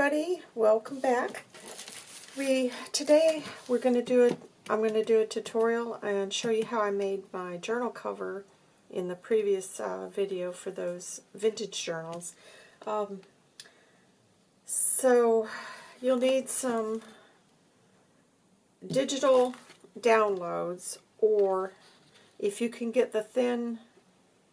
everybody, welcome back. We Today we're going to do it. I'm going to do a tutorial and show you how I made my journal cover in the previous uh, video for those vintage journals. Um, so you'll need some digital downloads or if you can get the thin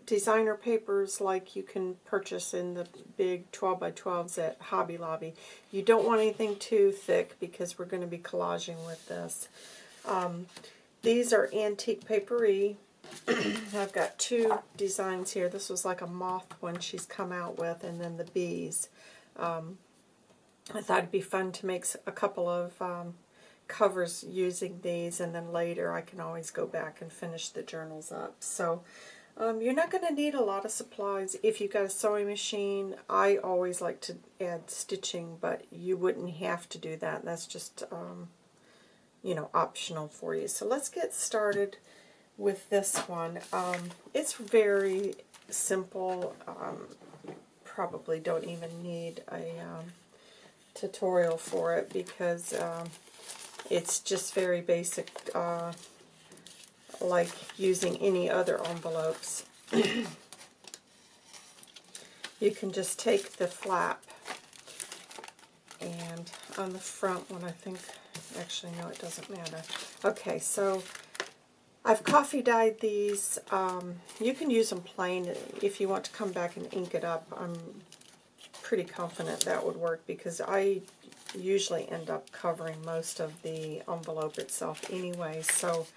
designer papers like you can purchase in the big 12 by 12s at Hobby Lobby. You don't want anything too thick because we're going to be collaging with this. Um, these are antique papery. I've got two designs here. This was like a moth one she's come out with, and then the bees. Um, I thought it'd be fun to make a couple of um, covers using these, and then later I can always go back and finish the journals up. So um, you're not going to need a lot of supplies. If you've got a sewing machine, I always like to add stitching, but you wouldn't have to do that. That's just, um, you know, optional for you. So let's get started with this one. Um, it's very simple. Um, probably don't even need a um, tutorial for it because um, it's just very basic uh, like using any other envelopes. you can just take the flap and on the front one I think, actually no it doesn't matter. Okay, so I've coffee dyed these. Um, you can use them plain if you want to come back and ink it up. I'm pretty confident that would work because I usually end up covering most of the envelope itself anyway, so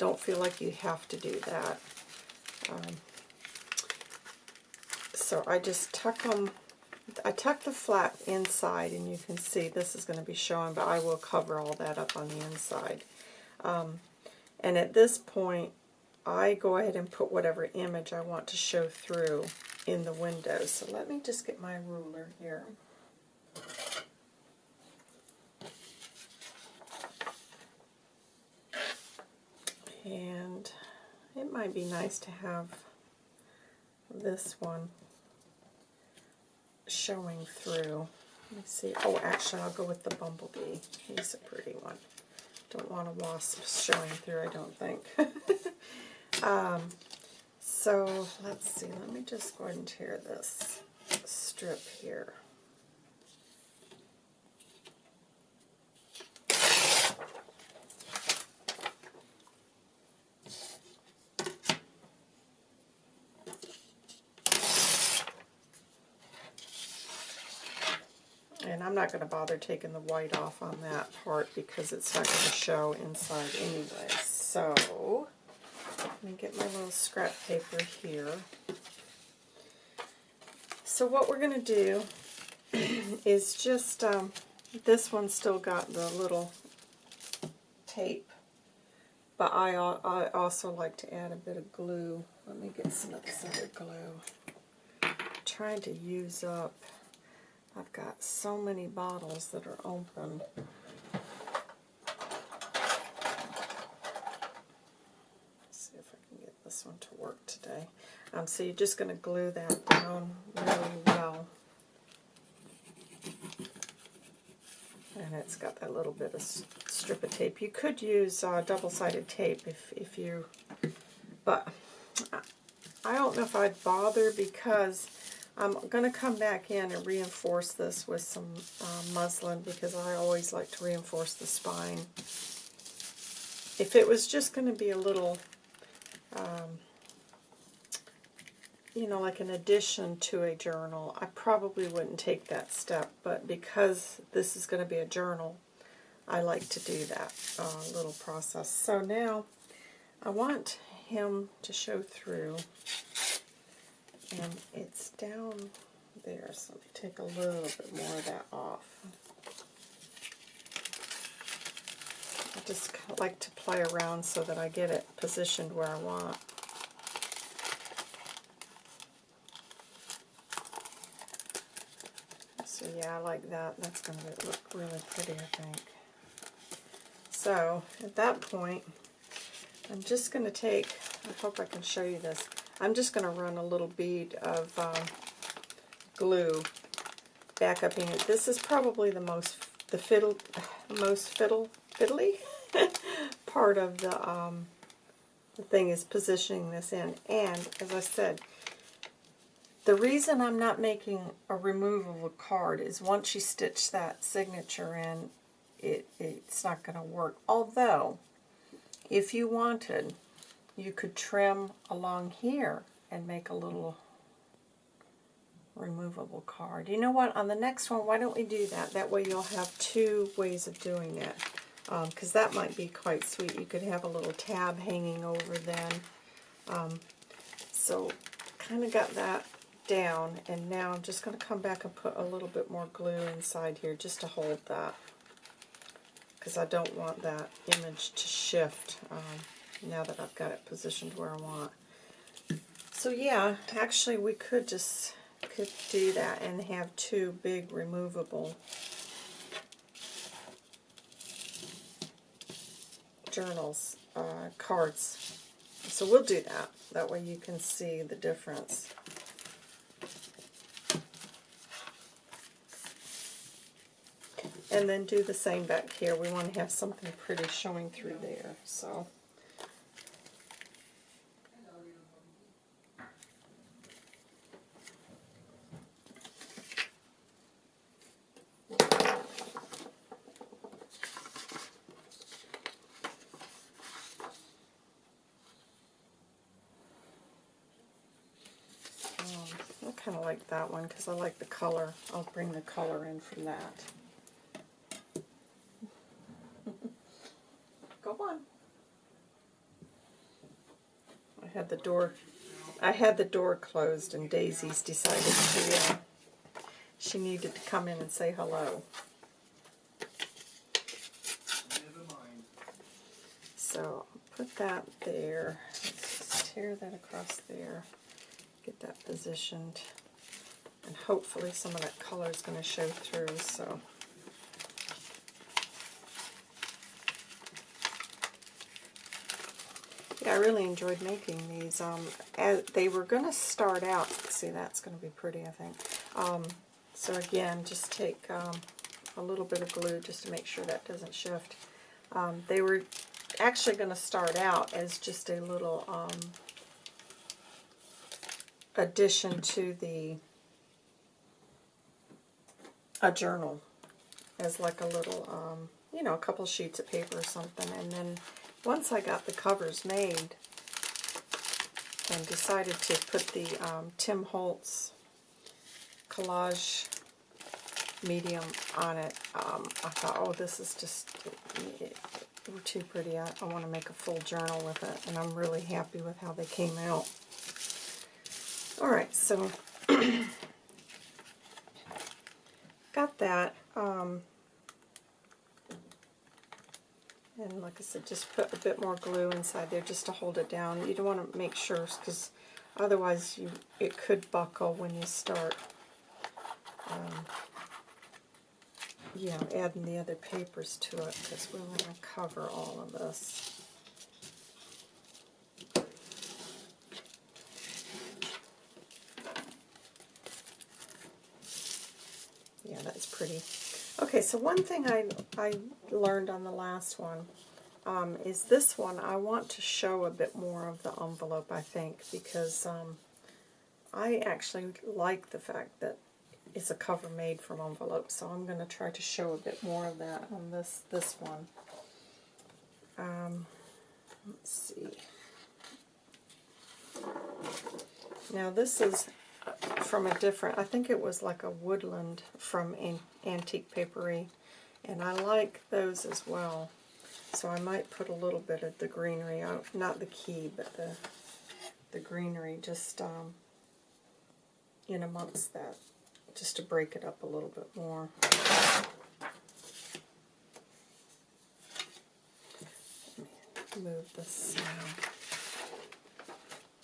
don't feel like you have to do that. Um, so I just tuck them, I tuck the flap inside, and you can see this is going to be showing, but I will cover all that up on the inside. Um, and at this point, I go ahead and put whatever image I want to show through in the window. So let me just get my ruler here. And it might be nice to have this one showing through. Let me see. Oh, actually, I'll go with the bumblebee. He's a pretty one. Don't want a wasp showing through, I don't think. um, so, let's see. Let me just go ahead and tear this strip here. And I'm not going to bother taking the white off on that part because it's not going to show inside anyway. So, let me get my little scrap paper here. So what we're going to do is just, um, this one's still got the little tape, but I, I also like to add a bit of glue. Let me get some of this other glue. I'm trying to use up I've got so many bottles that are open. Let's see if I can get this one to work today. Um, so you're just going to glue that down really well. And it's got that little bit of strip of tape. You could use uh, double-sided tape if, if you, but I don't know if I'd bother because I'm going to come back in and reinforce this with some uh, muslin because I always like to reinforce the spine. If it was just going to be a little, um, you know, like an addition to a journal, I probably wouldn't take that step. But because this is going to be a journal, I like to do that uh, little process. So now I want him to show through and it's down there, so let me take a little bit more of that off. I just like to play around so that I get it positioned where I want. So yeah, I like that. That's going to look really pretty, I think. So at that point, I'm just going to take, I hope I can show you this, I'm just going to run a little bead of um, glue back up here. This is probably the most the fiddle most fiddle fiddly part of the um, the thing is positioning this in. And as I said, the reason I'm not making a removable card is once you stitch that signature in, it, it's not going to work. Although, if you wanted, you could trim along here and make a little removable card. You know what? On the next one, why don't we do that? That way you'll have two ways of doing it. Because um, that might be quite sweet. You could have a little tab hanging over then. Um, so kind of got that down. And now I'm just going to come back and put a little bit more glue inside here just to hold that. Because I don't want that image to shift um, now that I've got it positioned where I want. So yeah, actually we could just could do that and have two big removable journals, uh, cards. So we'll do that. That way you can see the difference. And then do the same back here. We want to have something pretty showing through there. So. kind of like that one because I like the color. I'll bring the color in from that. Go on. I had the door I had the door closed and Daisy's decided to uh, she needed to come in and say hello. So put that there. Let's tear that across there get that positioned. And hopefully some of that color is going to show through. So. Yeah, I really enjoyed making these. Um, as they were going to start out, see that's going to be pretty I think. Um, so again, just take um, a little bit of glue just to make sure that doesn't shift. Um, they were actually going to start out as just a little um, addition to the a journal as like a little, um, you know, a couple sheets of paper or something. And then once I got the covers made and decided to put the um, Tim Holtz collage medium on it, um, I thought, oh, this is just it, it, too pretty. I, I want to make a full journal with it, and I'm really happy with how they came out. Alright, so got that. Um, and like I said, just put a bit more glue inside there just to hold it down. You don't want to make sure because otherwise you it could buckle when you start um, you know, adding the other papers to it because we want to cover all of this. Pretty. Okay, so one thing I, I learned on the last one um, is this one. I want to show a bit more of the envelope, I think, because um, I actually like the fact that it's a cover made from envelopes, so I'm going to try to show a bit more of that on this, this one. Um, let's see. Now this is from a different, I think it was like a woodland from An Antique Papery, and I like those as well. So I might put a little bit of the greenery, out, not the key, but the the greenery just um, in amongst that, just to break it up a little bit more. move this now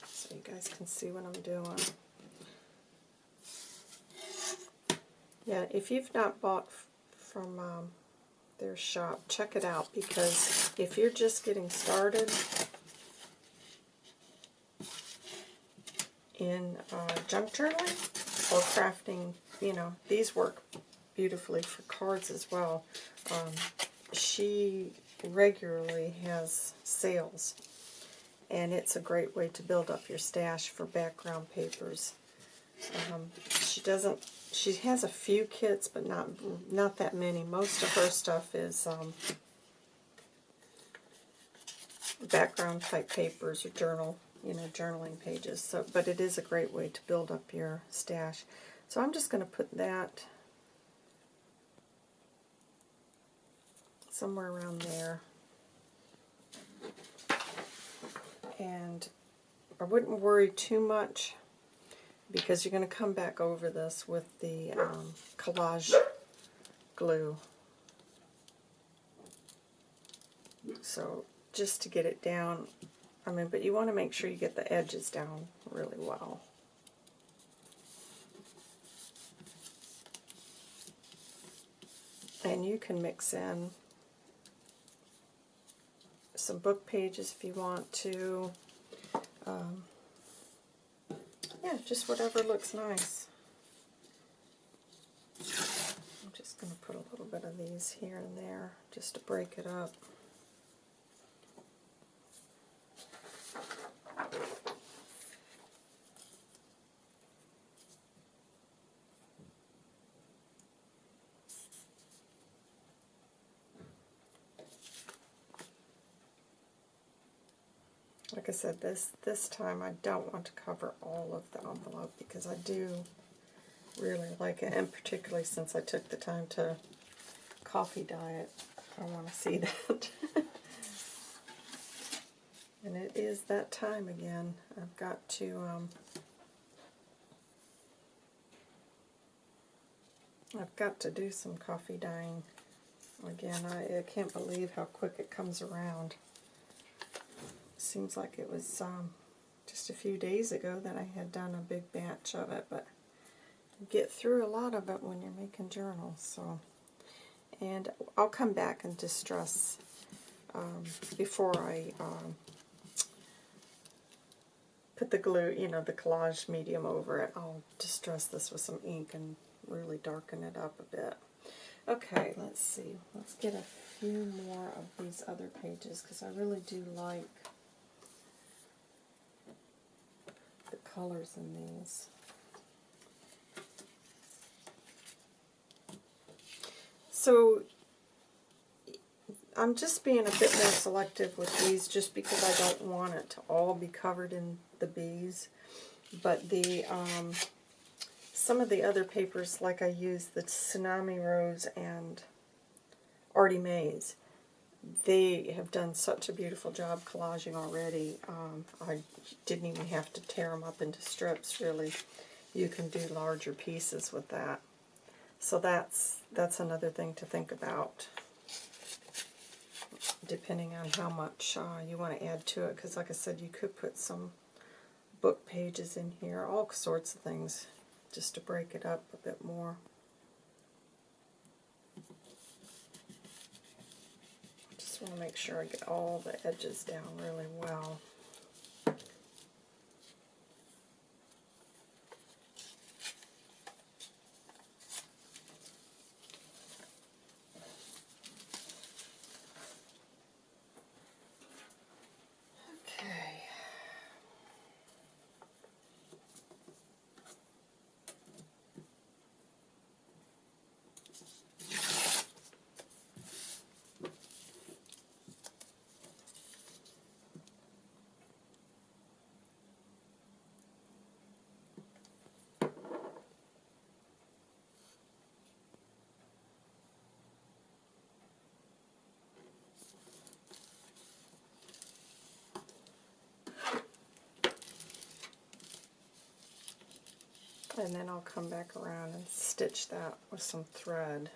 so you guys can see what I'm doing. Yeah, if you've not bought from um, their shop, check it out because if you're just getting started in uh, junk journaling or crafting you know, these work beautifully for cards as well. Um, she regularly has sales, and it's a great way to build up your stash for background papers. Um, she doesn't. She has a few kits, but not not that many. Most of her stuff is um, background type papers or journal, you know, journaling pages. So, but it is a great way to build up your stash. So I'm just going to put that somewhere around there. And I wouldn't worry too much because you're going to come back over this with the um, collage glue. So just to get it down, I mean, but you want to make sure you get the edges down really well. And you can mix in some book pages if you want to. Um, yeah, just whatever looks nice. I'm just going to put a little bit of these here and there just to break it up. Said, this, this time I don't want to cover all of the envelope because I do really like it, and particularly since I took the time to coffee dye it, I want to see that. and it is that time again. I've got to um, I've got to do some coffee dyeing. Again, I, I can't believe how quick it comes around seems like it was um, just a few days ago that I had done a big batch of it, but you get through a lot of it when you're making journals. So, And I'll come back and distress um, before I um, put the glue, you know, the collage medium over it. I'll distress this with some ink and really darken it up a bit. Okay, let's see. Let's get a few more of these other pages because I really do like colors in these. So I'm just being a bit more selective with these just because I don't want it to all be covered in the bees. But the um, some of the other papers, like I used the Tsunami Rose and Artie Mays, they have done such a beautiful job collaging already. Um, I didn't even have to tear them up into strips, really. You can do larger pieces with that. So that's, that's another thing to think about, depending on how much uh, you want to add to it. Because like I said, you could put some book pages in here, all sorts of things, just to break it up a bit more. Just want to make sure I get all the edges down really well. And then I'll come back around and stitch that with some thread.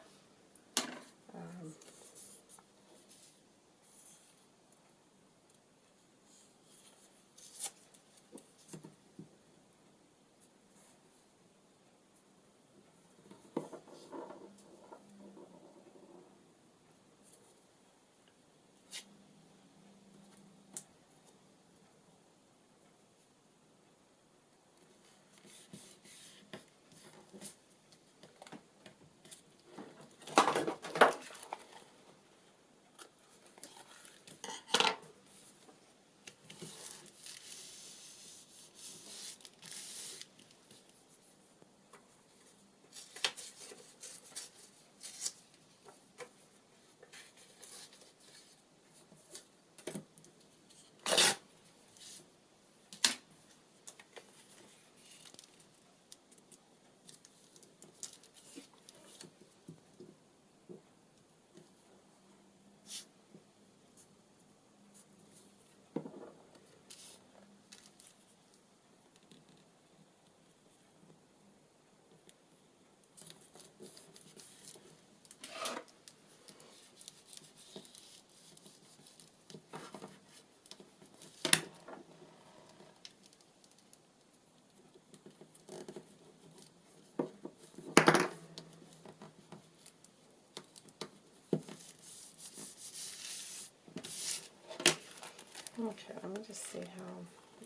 Okay, let me just see how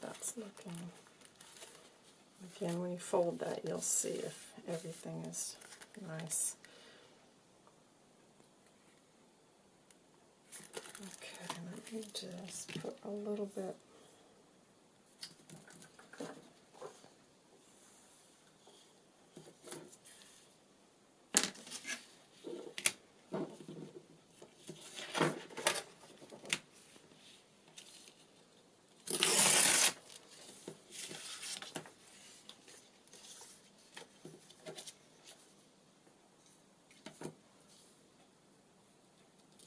that's looking. Again, when you fold that, you'll see if everything is nice. Okay, let me just put a little bit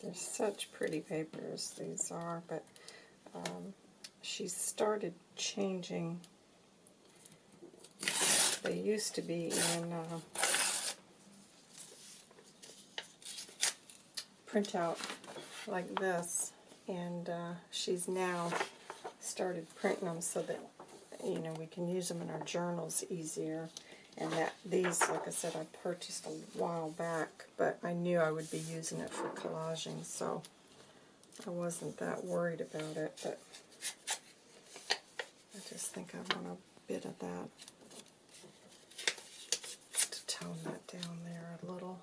They're such pretty papers, these are, but um, she started changing. They used to be in uh, printout like this, and uh, she's now started printing them so that you know we can use them in our journals easier. And that these, like I said, I purchased a while back, but I knew I would be using it for collaging, so I wasn't that worried about it. But I just think I want a bit of that to tone that down there a little.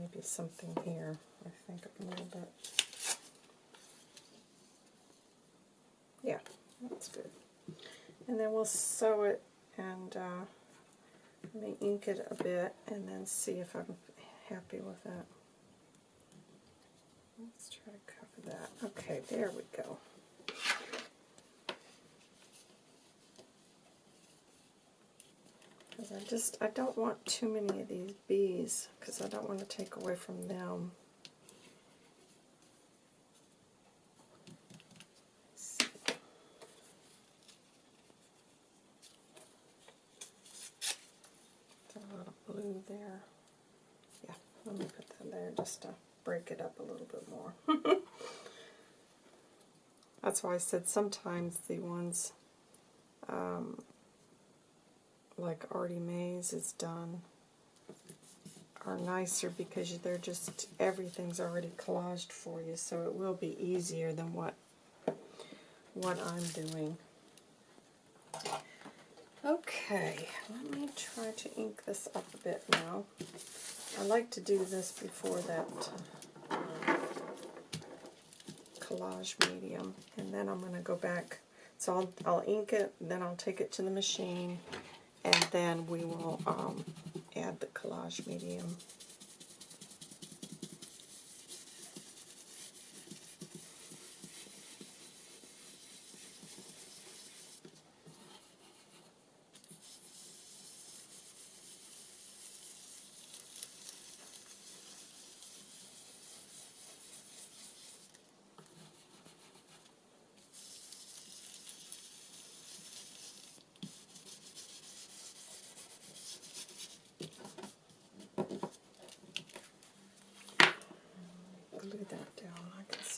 maybe something here, I think a little bit. Yeah, that's good. And then we'll sew it and uh, me ink it a bit and then see if I'm happy with that. Let's try to cover that. Okay, there we go. Because I just, I don't want too many of these bees, because I don't want to take away from them. A lot blue there. Yeah, let me put that there just to break it up a little bit more. That's why I said sometimes the ones um, like Artie Mays is done are nicer because they're just, everything's already collaged for you, so it will be easier than what, what I'm doing. Okay, let me try to ink this up a bit now. I like to do this before that uh, collage medium, and then I'm going to go back. So I'll, I'll ink it, then I'll take it to the machine, and then we will um, add the collage medium.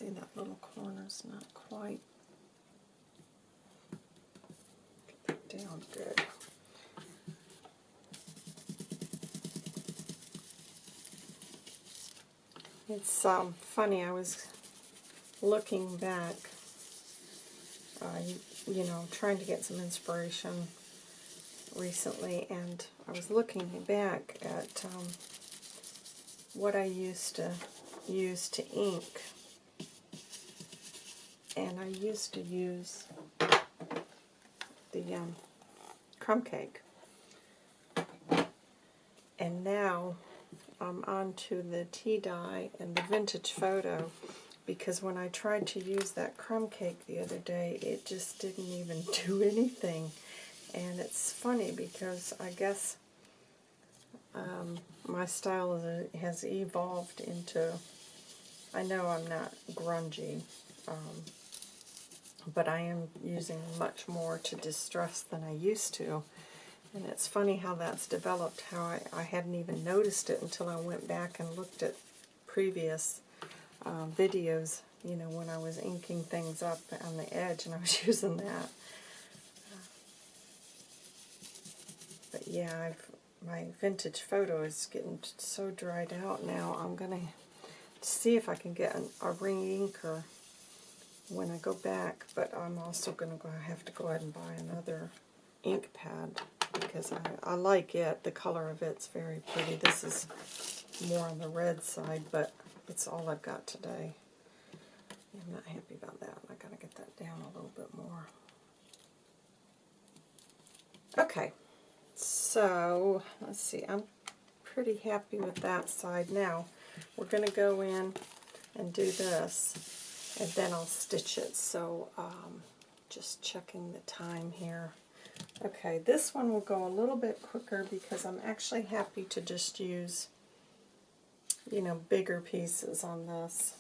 See that little corner's not quite get that down good. It's um, funny, I was looking back, uh, you, you know, trying to get some inspiration recently, and I was looking back at um, what I used to use to ink and I used to use the um, crumb cake. And now I'm on to the tea dye and the vintage photo because when I tried to use that crumb cake the other day, it just didn't even do anything. And it's funny because I guess um, my style has evolved into, I know I'm not grungy, um, but I am using much more to distress than I used to. And it's funny how that's developed, how I, I hadn't even noticed it until I went back and looked at previous uh, videos, you know, when I was inking things up on the edge and I was using that. But yeah, I've, my vintage photo is getting so dried out now. I'm going to see if I can get an, a re-inker when I go back, but I'm also going to go have to go ahead and buy another ink pad because I, I like it. The color of it's very pretty. This is more on the red side, but it's all I've got today. I'm not happy about that. I got to get that down a little bit more. Okay, so let's see. I'm pretty happy with that side. Now, we're going to go in and do this, and then I'll stitch it. So, um, just checking the time here. Okay, this one will go a little bit quicker because I'm actually happy to just use, you know, bigger pieces on this.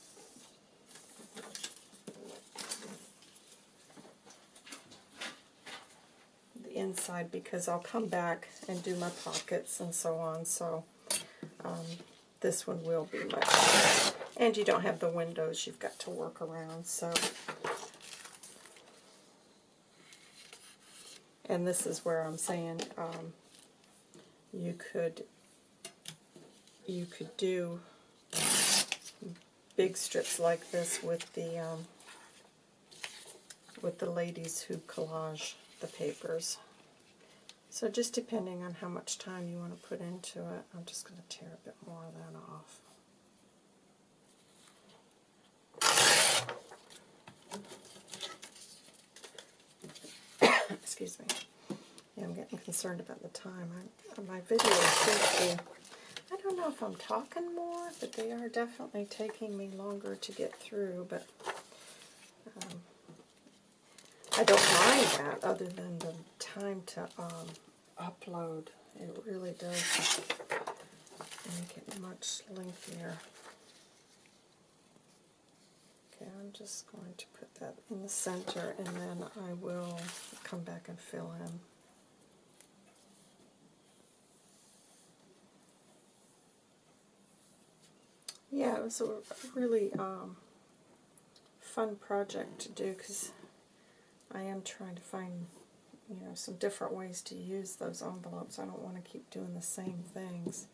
The inside because I'll come back and do my pockets and so on, so um, this one will be much And you don't have the windows you've got to work around, so and this is where I'm saying um, you could you could do big strips like this with the um, with the ladies who collage the papers. So just depending on how much time you want to put into it, I'm just going to tear a bit more of that off. Excuse me. Yeah, I'm getting concerned about the time. I, my videos seem to I don't know if I'm talking more, but they are definitely taking me longer to get through, but um, I don't mind that other than the time to um, upload. It really does make it much lengthier. Okay, I'm just going to put that in the center and then I will come back and fill in. Yeah, it was a really um, fun project to do because I am trying to find you know some different ways to use those envelopes. I don't want to keep doing the same things.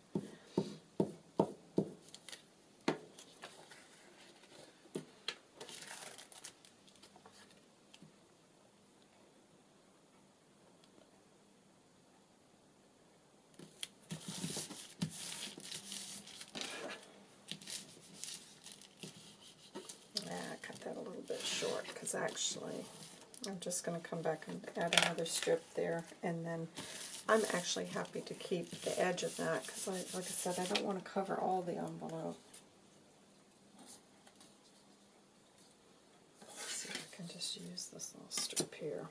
actually. I'm just going to come back and add another strip there, and then I'm actually happy to keep the edge of that because, like I said, I don't want to cover all the envelope. Let's see if I can just use this little strip here.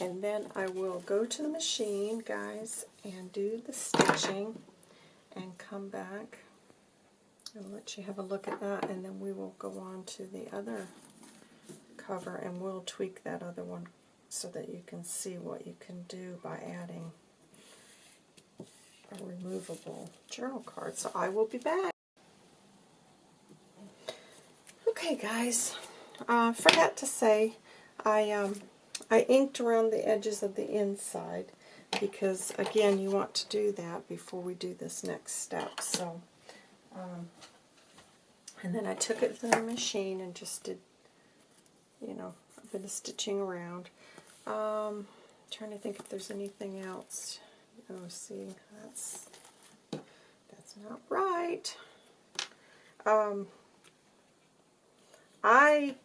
And then I will go to the machine, guys, and do the stitching and come back and let you have a look at that. And then we will go on to the other cover and we'll tweak that other one so that you can see what you can do by adding a removable journal card. So I will be back. Okay, guys, uh, forgot to say, I um, I inked around the edges of the inside because, again, you want to do that before we do this next step. So, um, and then I took it to the machine and just did, you know, a bit of stitching around. Um, trying to think if there's anything else. Oh, see, that's that's not right. Um, I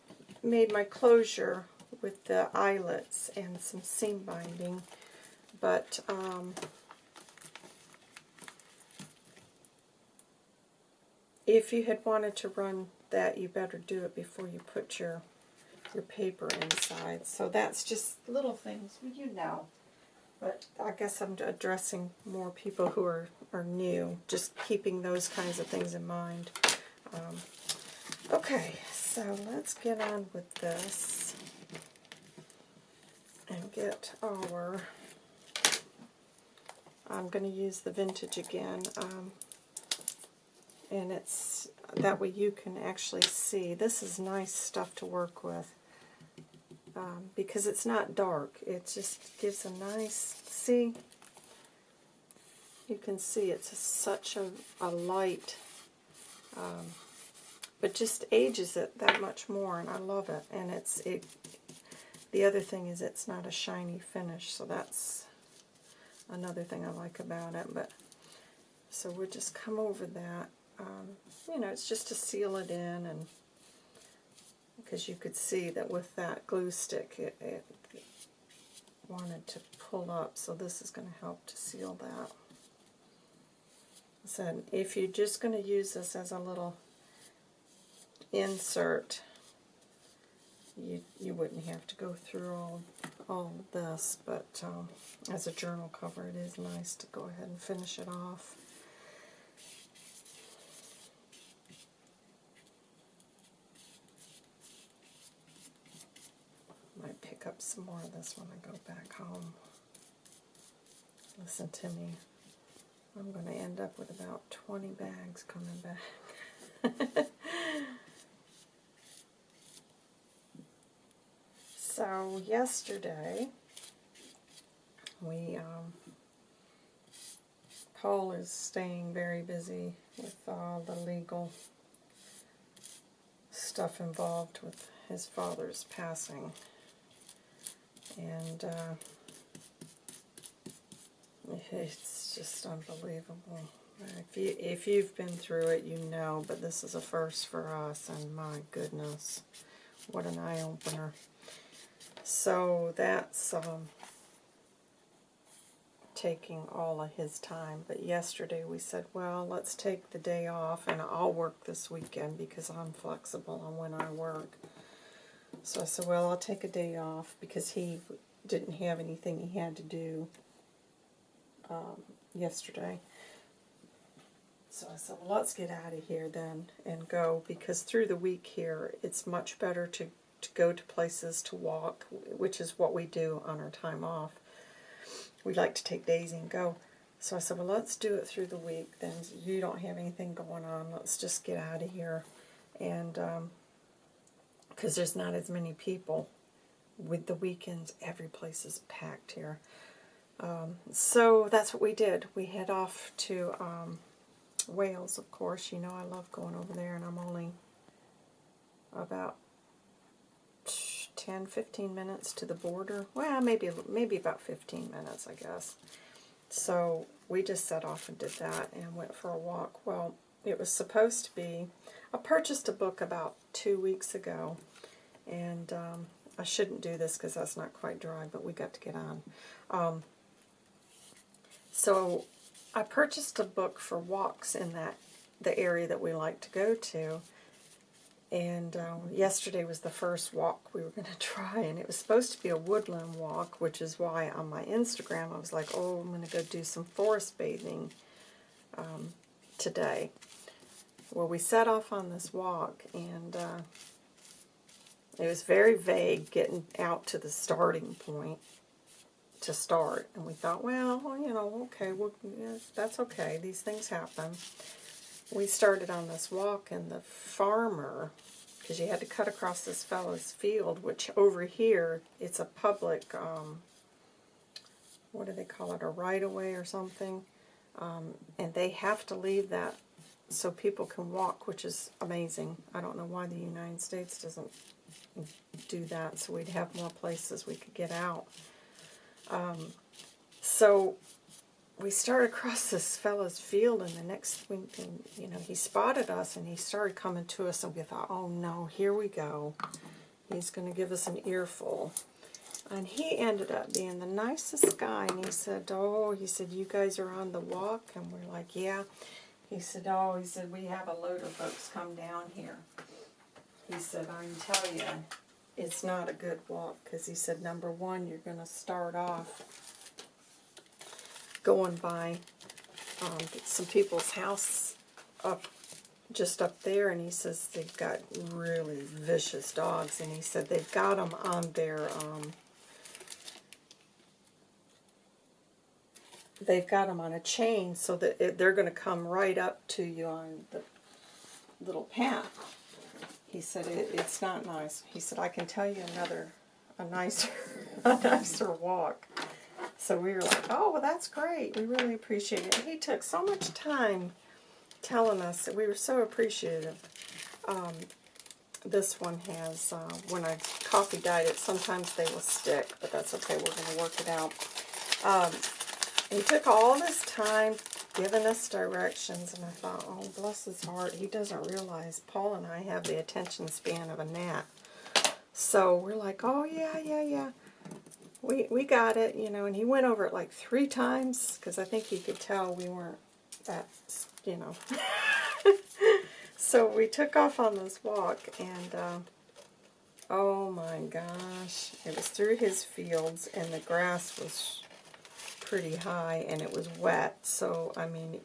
made my closure with the eyelets and some seam binding, but um, if you had wanted to run that, you better do it before you put your your paper inside. So that's just little things, you know. But I guess I'm addressing more people who are, are new, just keeping those kinds of things in mind. Um, okay, so let's get on with this and get our, I'm going to use the vintage again, um, and it's that way you can actually see. This is nice stuff to work with um, because it's not dark. It just gives a nice, see, you can see it's such a, a light, um, but just ages it that much more, and I love it. And it's it. The other thing is it's not a shiny finish, so that's another thing I like about it. But so we'll just come over that. Um, you know, it's just to seal it in, and because you could see that with that glue stick, it, it wanted to pull up, so this is going to help to seal that said, if you're just going to use this as a little insert, you, you wouldn't have to go through all, all this, but um, as a journal cover it is nice to go ahead and finish it off. Might pick up some more of this when I go back home. Listen to me. I'm going to end up with about 20 bags coming back. so yesterday, we, um, Paul is staying very busy with all the legal stuff involved with his father's passing. And, uh, it's just unbelievable. If you if you've been through it, you know. But this is a first for us, and my goodness, what an eye opener. So that's um, taking all of his time. But yesterday we said, well, let's take the day off, and I'll work this weekend because I'm flexible on when I work. So I said, well, I'll take a day off because he didn't have anything he had to do um, yesterday. So I said, well, let's get out of here then and go because through the week here, it's much better to, to go to places to walk, which is what we do on our time off. We like to take Daisy and go. So I said, well, let's do it through the week. Then you don't have anything going on. Let's just get out of here. And because um, there's not as many people. With the weekends, every place is packed here. Um, so that's what we did. We head off to um, Wales, of course. You know I love going over there, and I'm only about 10, 15 minutes to the border. Well, maybe maybe about 15 minutes, I guess. So we just set off and did that and went for a walk. Well, it was supposed to be... I purchased a book about two weeks ago, and um, I shouldn't do this because that's not quite dry, but we got to get on. Um, so I purchased a book for walks in that the area that we like to go to. And um, yesterday was the first walk we were going to try, and it was supposed to be a woodland walk, which is why on my Instagram I was like, oh, I'm going to go do some forest bathing um, today. Well, we set off on this walk, and uh, it was very vague getting out to the starting point to start. And we thought, well, you know, okay, well, that's okay. These things happen. We started on this walk, and the farmer, because you had to cut across this fellow's field, which over here, it's a public, um, what do they call it, a right-of-way or something. Um, and they have to leave that so people can walk, which is amazing. I don't know why the United States doesn't do that, so we'd have more places we could get out. Um, so we started across this fellow's field, and the next thing, you know, he spotted us, and he started coming to us, and we thought, oh no, here we go. He's going to give us an earful. And he ended up being the nicest guy, and he said, oh, he said, you guys are on the walk? And we're like, yeah. He said, oh, he said, we have a load of folks come down here. He said, I can tell you, it's not a good walk because he said number one you're going to start off going by um, some people's house up just up there and he says they've got really vicious dogs and he said they've got them on their um, they've got them on a chain so that it, they're going to come right up to you on the little path. He said, it, it's not nice. He said, I can tell you another, a nicer, a nicer walk. So we were like, oh, well, that's great. We really appreciate it. He took so much time telling us that we were so appreciative. Um, this one has, uh, when I coffee dyed it, sometimes they will stick, but that's okay. We're going to work it out. Um, he took all this time giving us directions, and I thought, oh, bless his heart, he doesn't realize Paul and I have the attention span of a gnat. So we're like, oh, yeah, yeah, yeah. We, we got it, you know, and he went over it like three times, because I think he could tell we weren't that, you know. so we took off on this walk, and, uh, oh my gosh, it was through his fields, and the grass was pretty high and it was wet. So, I mean,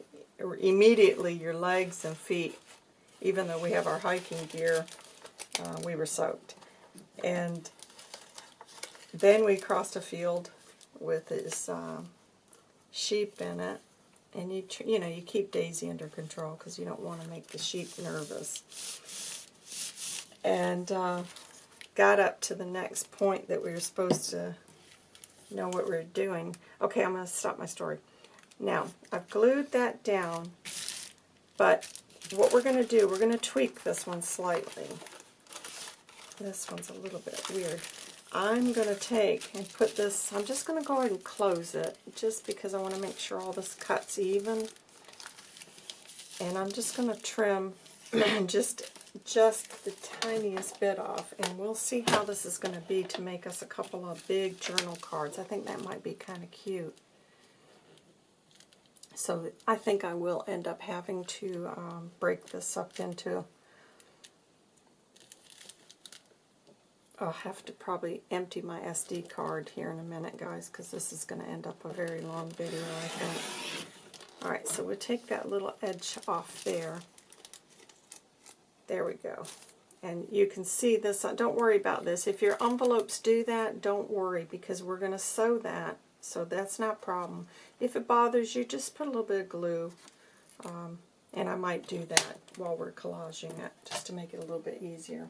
immediately your legs and feet, even though we have our hiking gear, uh, we were soaked. And then we crossed a field with his uh, sheep in it. And you, you know, you keep Daisy under control because you don't want to make the sheep nervous. And uh, got up to the next point that we were supposed to know what we're doing. Okay, I'm going to stop my story. Now, I've glued that down, but what we're going to do, we're going to tweak this one slightly. This one's a little bit weird. I'm going to take and put this, I'm just going to go ahead and close it, just because I want to make sure all this cuts even. And I'm just going to trim just just the tiniest bit off, and we'll see how this is going to be to make us a couple of big journal cards. I think that might be kind of cute. So I think I will end up having to um, break this up into, I'll have to probably empty my SD card here in a minute, guys, because this is going to end up a very long video, I think. Alright, so we'll take that little edge off there. There we go. And you can see this. Don't worry about this. If your envelopes do that, don't worry because we're going to sew that. So that's not a problem. If it bothers you, just put a little bit of glue. Um, and I might do that while we're collaging it just to make it a little bit easier.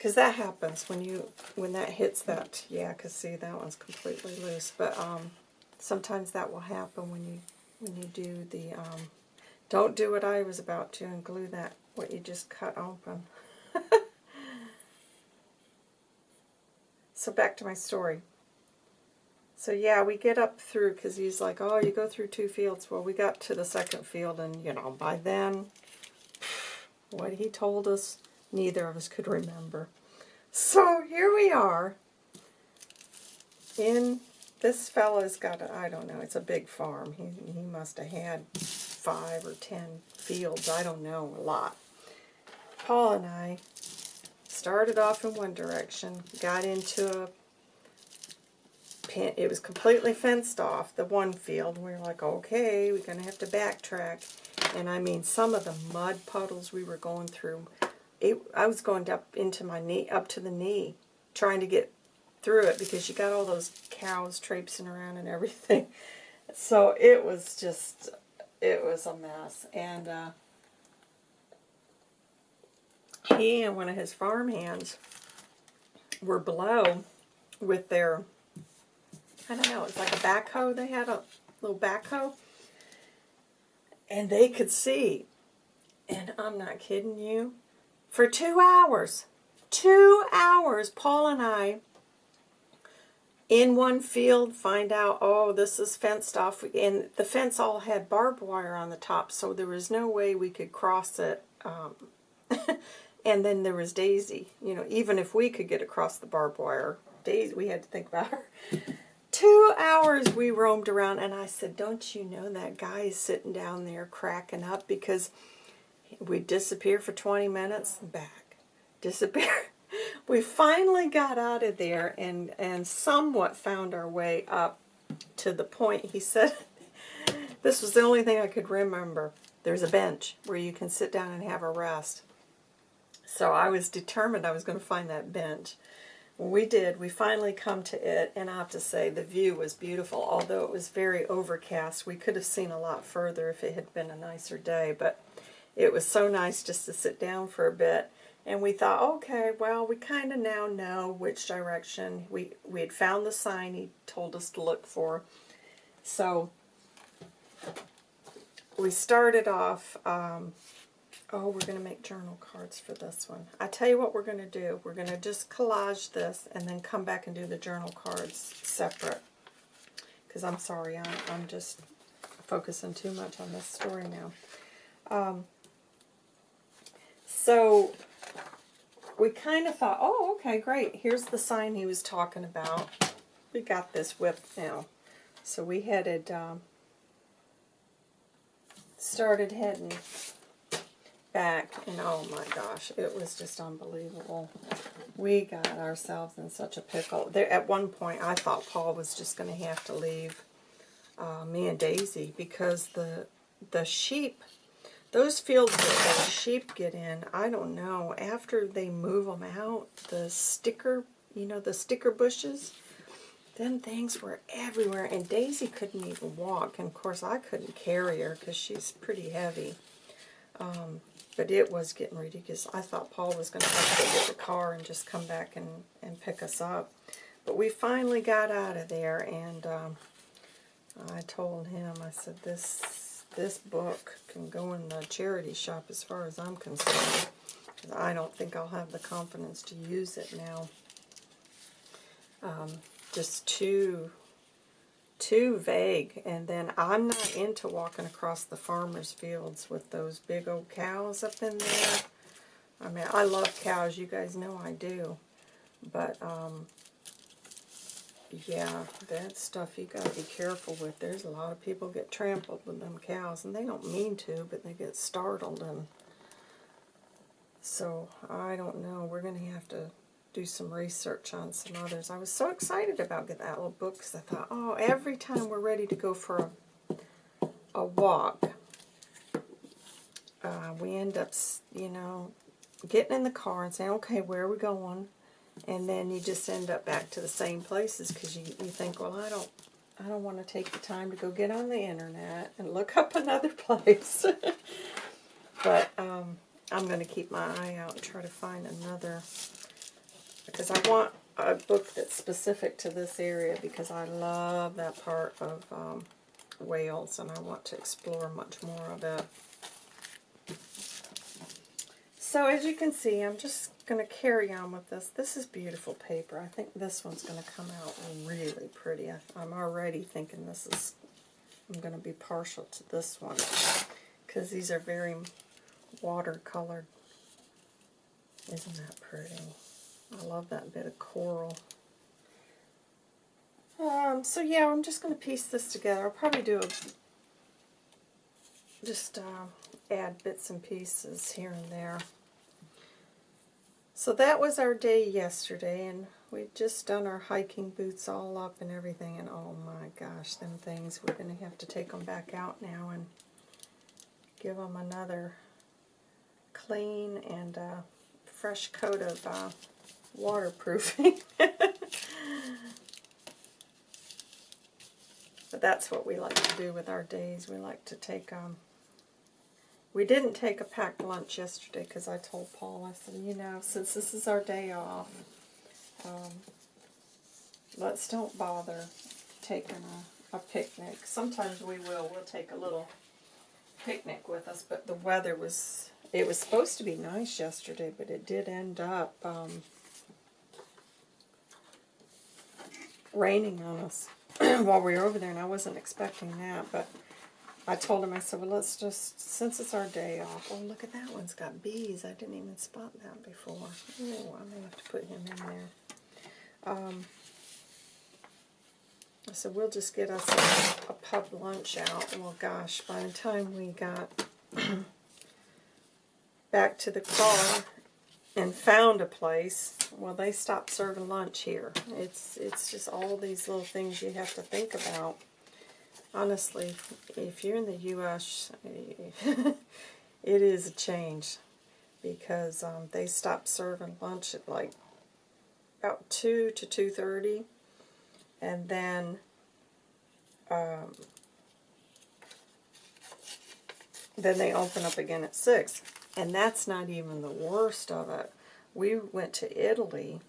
Because that happens when you when that hits that. Yeah, because see, that one's completely loose. But um, sometimes that will happen when you when you do the... Um, don't do what I was about to and glue that what you just cut open. so back to my story. So yeah, we get up through, because he's like, oh, you go through two fields. Well, we got to the second field, and, you know, by then, what he told us, neither of us could remember. So here we are, in, this fella's got, I don't know, it's a big farm. He, he must have had five or ten fields, I don't know, a lot. Paul and I started off in one direction, got into a pen, it was completely fenced off, the one field. We were like, okay, we're going to have to backtrack. And I mean, some of the mud puddles we were going through, it, I was going up into my knee, up to the knee, trying to get through it because you got all those cows traipsing around and everything. So it was just, it was a mess. And uh, he and one of his farm hands were below with their, I don't know, it's like a backhoe. They had a little backhoe. And they could see, and I'm not kidding you, for two hours, two hours, Paul and I, in one field, find out, oh, this is fenced off. And the fence all had barbed wire on the top, so there was no way we could cross it um, And then there was Daisy. You know, even if we could get across the barbed wire, Daisy, we had to think about her. Two hours we roamed around, and I said, don't you know that guy is sitting down there cracking up because we disappear for 20 minutes, back, disappear. we finally got out of there and, and somewhat found our way up to the point he said, this was the only thing I could remember. There's a bench where you can sit down and have a rest. So I was determined I was going to find that bench. we did. We finally come to it, and I have to say the view was beautiful. Although it was very overcast, we could have seen a lot further if it had been a nicer day. But it was so nice just to sit down for a bit. And we thought, okay, well, we kind of now know which direction. We, we had found the sign he told us to look for. So we started off, um, oh, we're going to make journal cards for this one. I tell you what we're going to do. We're going to just collage this and then come back and do the journal cards separate. Because I'm sorry, I'm, I'm just focusing too much on this story now. Um, so we kind of thought, oh, okay, great. Here's the sign he was talking about. We got this whip now. So we headed, um, started heading back, and oh my gosh, it was just unbelievable. We got ourselves in such a pickle. There, at one point, I thought Paul was just going to have to leave uh, me and Daisy because the the sheep those fields that the sheep get in, I don't know, after they move them out, the sticker, you know, the sticker bushes, then things were everywhere, and Daisy couldn't even walk, and of course I couldn't carry her because she's pretty heavy. Um, but it was getting ridiculous. I thought Paul was going to have to get the car and just come back and, and pick us up. But we finally got out of there, and um, I told him, I said, this this book can go in the charity shop as far as I'm concerned. I don't think I'll have the confidence to use it now. Um, just too, too vague. And then I'm not into walking across the farmer's fields with those big old cows up in there. I mean, I love cows. You guys know I do. But, um, yeah, that stuff you got to be careful with. There's a lot of people get trampled with them cows, and they don't mean to, but they get startled. and So, I don't know. We're going to have to do some research on some others. I was so excited about getting that little book because I thought, oh, every time we're ready to go for a, a walk, uh, we end up, you know, getting in the car and saying, okay, where are we going? And then you just end up back to the same places because you, you think, well, I don't, I don't want to take the time to go get on the internet and look up another place. but um, I'm going to keep my eye out and try to find another, because I want a book that's specific to this area because I love that part of um, Wales and I want to explore much more of it. So as you can see, I'm just going to carry on with this. This is beautiful paper. I think this one's going to come out really pretty. I, I'm already thinking this is, I'm going to be partial to this one because these are very watercolored. Isn't that pretty? I love that bit of coral. Um, so yeah, I'm just going to piece this together. I'll probably do a, just uh, add bits and pieces here and there. So that was our day yesterday, and we'd just done our hiking boots all up and everything, and oh my gosh, them things, we're going to have to take them back out now and give them another clean and uh, fresh coat of uh, waterproofing. but that's what we like to do with our days. We like to take um, we didn't take a packed lunch yesterday because I told Paul, I said, you know, since this is our day off, um, let's don't bother taking a, a picnic. Sometimes we will. We'll take a little picnic with us, but the weather was, it was supposed to be nice yesterday, but it did end up um, raining on us while we were over there, and I wasn't expecting that, but I told him, I said, well, let's just, since it's our day off, oh, look at that one's got bees. I didn't even spot that before. Oh, I may have to put him in there. Um, I said, we'll just get us a, a pub lunch out. Well, gosh, by the time we got back to the car and found a place, well, they stopped serving lunch here. It's, it's just all these little things you have to think about honestly, if you're in the U.S., it is a change because um, they stopped serving lunch at like about 2 to 2.30 and then um, then they open up again at 6. And that's not even the worst of it. We went to Italy,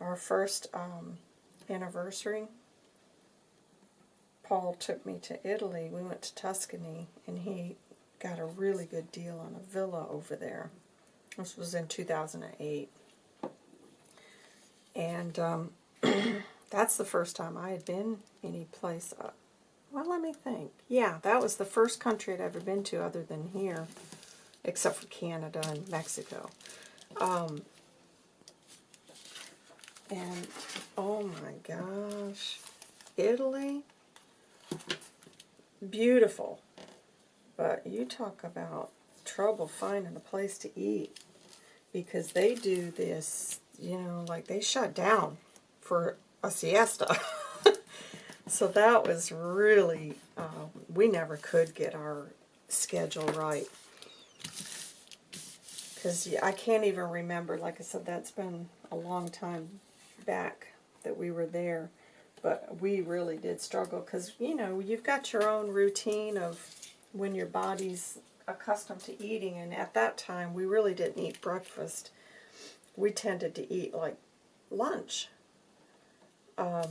our first um, anniversary. Paul took me to Italy. We went to Tuscany, and he got a really good deal on a villa over there. This was in 2008. And um, that's the first time I had been any place. Uh, well, let me think. Yeah, that was the first country I'd ever been to other than here, except for Canada and Mexico. Um, and, oh my gosh, Italy, beautiful. But you talk about trouble finding a place to eat because they do this, you know, like they shut down for a siesta. so that was really, uh, we never could get our schedule right. Because I can't even remember, like I said, that's been a long time back that we were there. But we really did struggle because, you know, you've got your own routine of when your body's accustomed to eating. And at that time, we really didn't eat breakfast. We tended to eat like lunch. Um,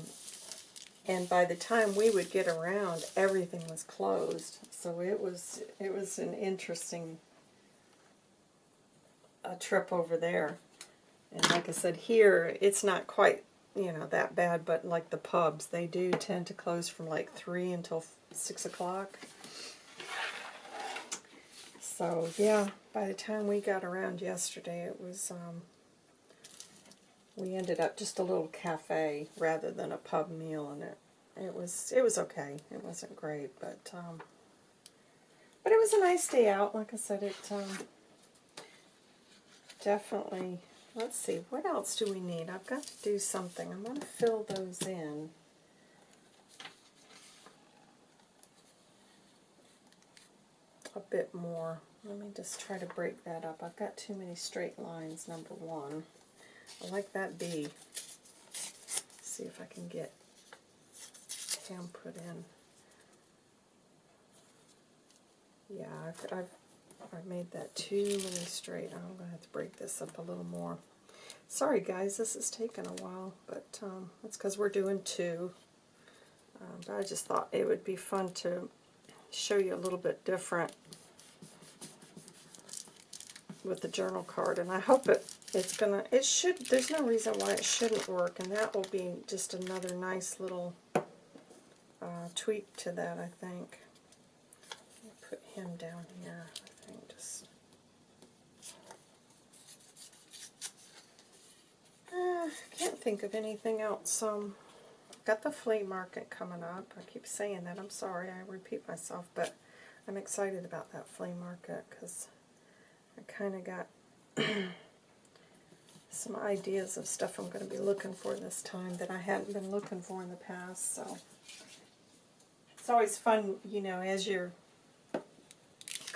and by the time we would get around, everything was closed. So it was it was an interesting a trip over there. And like I said, here it's not quite you know that bad, but like the pubs, they do tend to close from like three until six o'clock. So yeah, by the time we got around yesterday, it was, um, we ended up just a little cafe rather than a pub meal, and it, it was, it was okay. It wasn't great, but, um, but it was a nice day out. Like I said, it, um, definitely, let's see, what else do we need? I've got to do something. I'm going to fill those in. a bit more. Let me just try to break that up. I've got too many straight lines, number one. I like that bee. see if I can get him put in. Yeah, I've, I've, I've made that too many straight. I'm going to have to break this up a little more. Sorry guys, this is taking a while, but um, that's because we're doing two. Um, but I just thought it would be fun to show you a little bit different with the journal card, and I hope it it's gonna it should there's no reason why it shouldn't work, and that will be just another nice little uh, tweak to that. I think. Put him down here. I. Uh, can't think of anything else. Um, got the flea market coming up. I keep saying that. I'm sorry. I repeat myself, but I'm excited about that flea market because I kind of got some ideas of stuff I'm going to be looking for this time that I hadn't been looking for in the past. So it's always fun, you know, as you're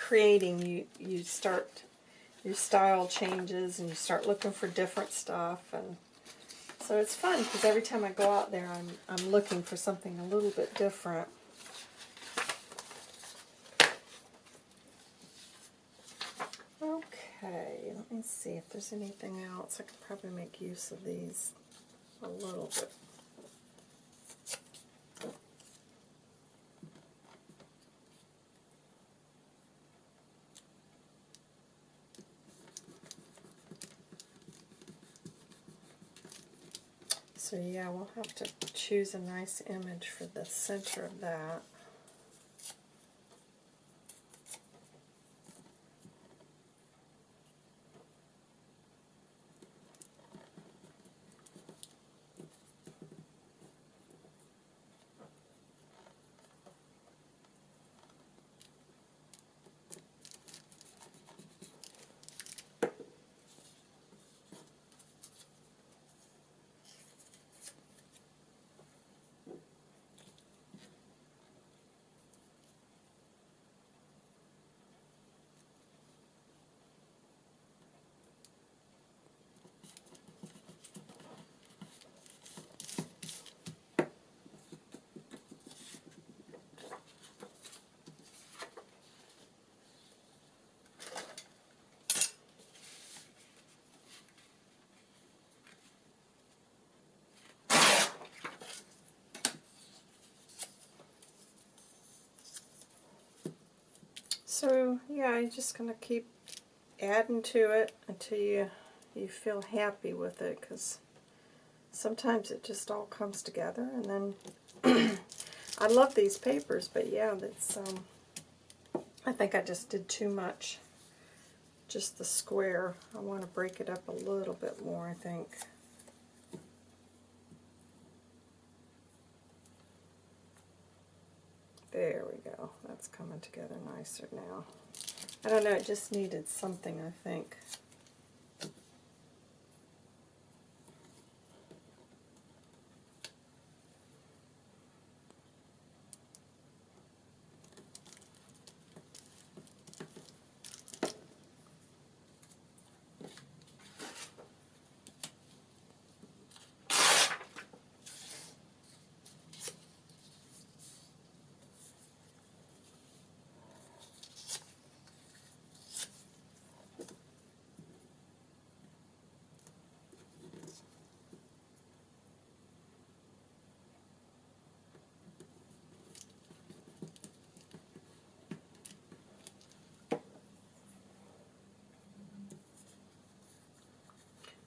creating, you you start your style changes and you start looking for different stuff and so it's fun because every time I go out there I'm I'm looking for something a little bit different. Okay, let me see if there's anything else. I could probably make use of these a little bit. So yeah, we'll have to choose a nice image for the center of that. So yeah, you're just gonna keep adding to it until you you feel happy with it, because sometimes it just all comes together, and then I love these papers, but yeah, that's um, I think I just did too much. Just the square. I want to break it up a little bit more, I think. There we go. That's coming together nicer now. I don't know, it just needed something, I think.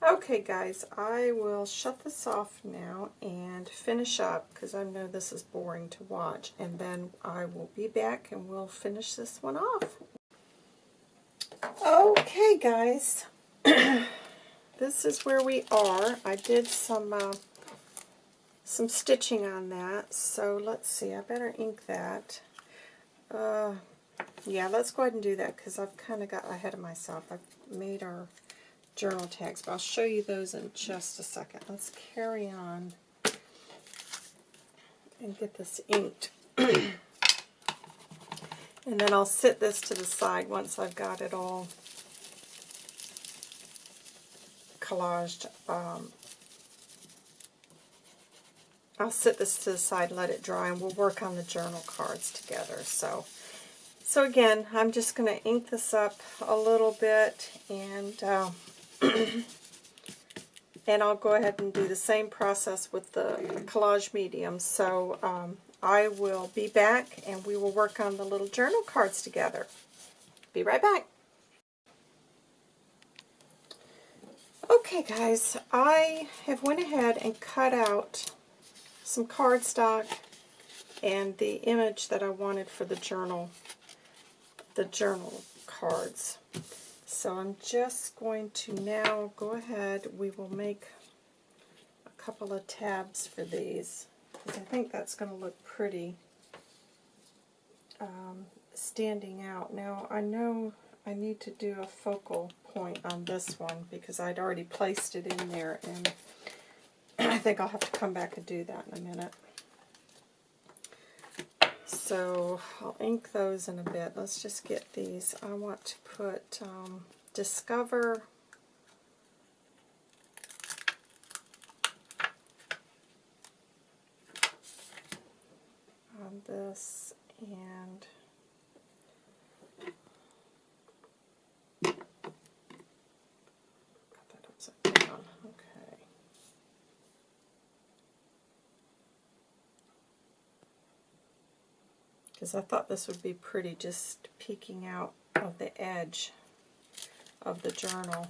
Okay guys, I will shut this off now and finish up because I know this is boring to watch and then I will be back and we'll finish this one off. Okay guys, this is where we are. I did some uh, some stitching on that so let's see, I better ink that. Uh, yeah, let's go ahead and do that because I've kind of got ahead of myself. I've made our journal tags, but I'll show you those in just a second. Let's carry on and get this inked. and then I'll sit this to the side once I've got it all collaged. Um, I'll sit this to the side, let it dry, and we'll work on the journal cards together. So, so again, I'm just going to ink this up a little bit, and uh, and I'll go ahead and do the same process with the collage medium. So um, I will be back and we will work on the little journal cards together. Be right back. Okay guys, I have went ahead and cut out some cardstock and the image that I wanted for the journal, the journal cards. So I'm just going to now go ahead, we will make a couple of tabs for these, because I think that's going to look pretty um, standing out. Now I know I need to do a focal point on this one, because I'd already placed it in there, and I think I'll have to come back and do that in a minute. So I'll ink those in a bit. Let's just get these. I want to put um, Discover on this and because I thought this would be pretty just peeking out of the edge of the journal.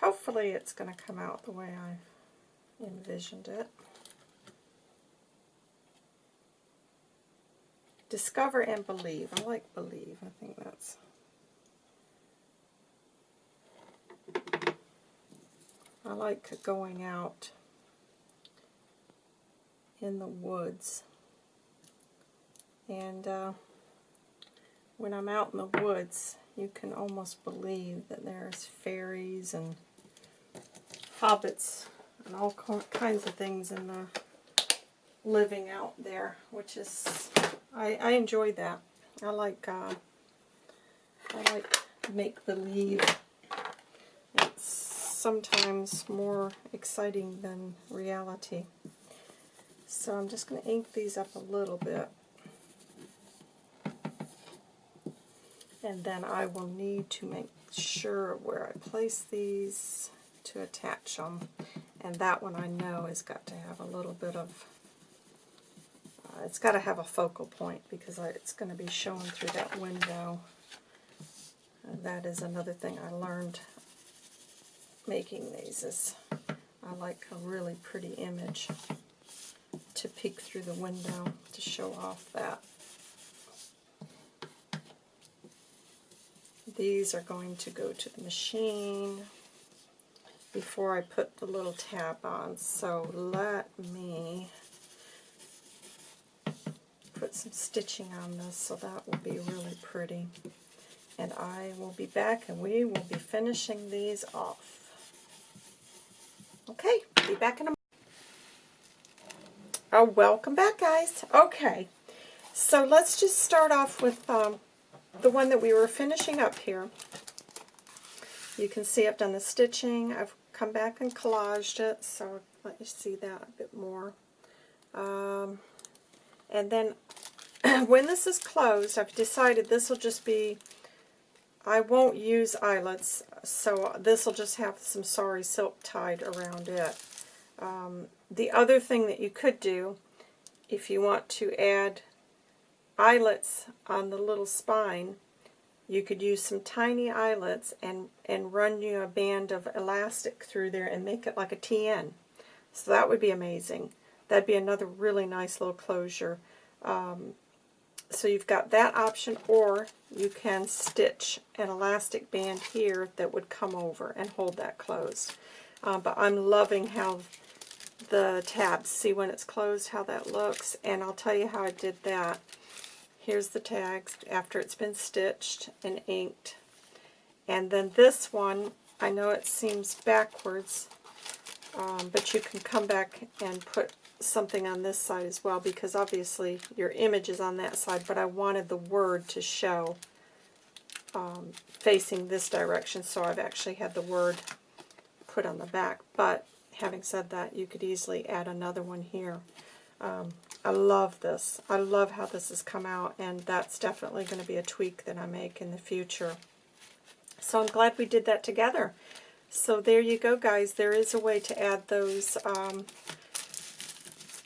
Hopefully it's going to come out the way I envisioned it. Discover and believe. I like believe. I think that's... I like going out in the woods. And uh, when I'm out in the woods, you can almost believe that there's fairies and hobbits and all kinds of things in the living out there, which is, I, I enjoy that. I like, uh, I like make-believe. It's sometimes more exciting than reality. So I'm just going to ink these up a little bit. And then I will need to make sure where I place these to attach them. And that one I know has got to have a little bit of uh, it's got to have a focal point because I, it's going to be showing through that window. And that is another thing I learned making these is I like a really pretty image to peek through the window to show off that. These are going to go to the machine before I put the little tab on. So let me put some stitching on this so that will be really pretty. And I will be back and we will be finishing these off. Okay, be back in a. Oh, welcome back, guys. Okay, so let's just start off with um, the one that we were finishing up here. You can see I've done the stitching. I've come back and collaged it, so let you see that a bit more. Um, and then when this is closed, I've decided this will just be, I won't use eyelets, so this will just have some sari silk tied around it. Um, the other thing that you could do, if you want to add eyelets on the little spine, you could use some tiny eyelets and, and run you a band of elastic through there and make it like a TN. So that would be amazing. That'd be another really nice little closure. Um, so you've got that option, or you can stitch an elastic band here that would come over and hold that closed. Uh, but I'm loving how the tabs, see when it's closed, how that looks, and I'll tell you how I did that. Here's the tags after it's been stitched and inked. And then this one, I know it seems backwards, um, but you can come back and put something on this side as well because obviously your image is on that side, but I wanted the word to show um, facing this direction, so I've actually had the word put on the back. But having said that, you could easily add another one here. Um, I love this. I love how this has come out, and that's definitely going to be a tweak that I make in the future. So I'm glad we did that together. So there you go, guys. There is a way to add those um,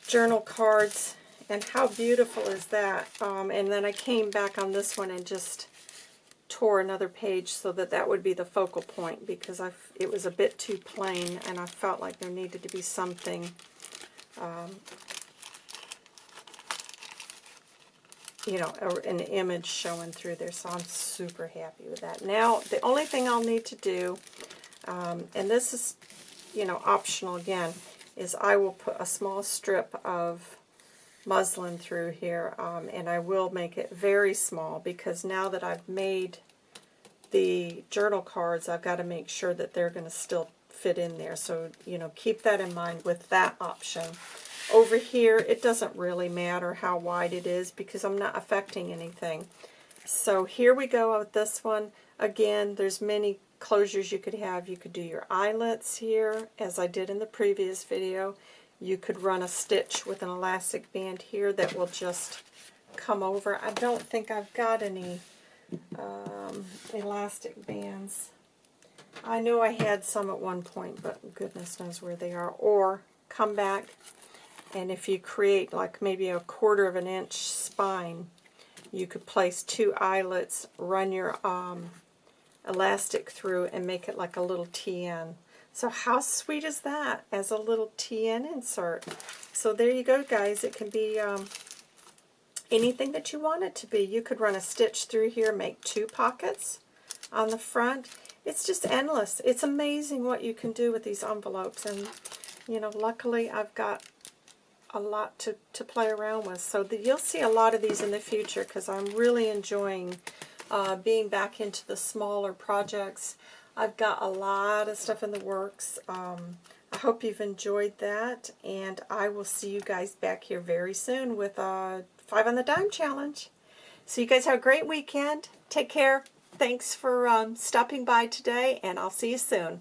journal cards, and how beautiful is that? Um, and then I came back on this one and just tore another page so that that would be the focal point because I, it was a bit too plain, and I felt like there needed to be something um, you know, an image showing through there, so I'm super happy with that. Now, the only thing I'll need to do, um, and this is, you know, optional again, is I will put a small strip of muslin through here, um, and I will make it very small because now that I've made the journal cards, I've got to make sure that they're going to still fit in there. So, you know, keep that in mind with that option. Over here, it doesn't really matter how wide it is because I'm not affecting anything. So here we go with this one. Again, there's many closures you could have. You could do your eyelets here, as I did in the previous video. You could run a stitch with an elastic band here that will just come over. I don't think I've got any um, elastic bands. I know I had some at one point, but goodness knows where they are. Or come back and if you create like maybe a quarter of an inch spine, you could place two eyelets, run your um, elastic through, and make it like a little TN. So how sweet is that as a little TN insert? So there you go, guys. It can be um, anything that you want it to be. You could run a stitch through here, make two pockets on the front. It's just endless. It's amazing what you can do with these envelopes. And, you know, luckily I've got a lot to, to play around with. So the, you'll see a lot of these in the future because I'm really enjoying uh, being back into the smaller projects. I've got a lot of stuff in the works. Um, I hope you've enjoyed that, and I will see you guys back here very soon with a 5 on the Dime challenge. So you guys have a great weekend. Take care. Thanks for um, stopping by today, and I'll see you soon.